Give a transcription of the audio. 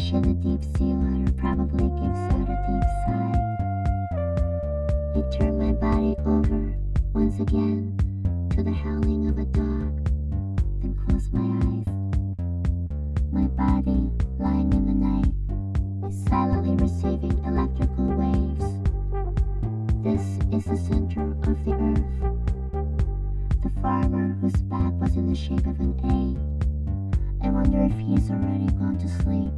ocean, a deep sea water probably gives out a deep sigh. It turned my body over, once again, to the howling of a dog, then closed my eyes. My body, lying in the night, is silently receiving electrical waves. This is the center of the earth. The farmer whose back was in the shape of an A. I wonder if he's already gone to sleep.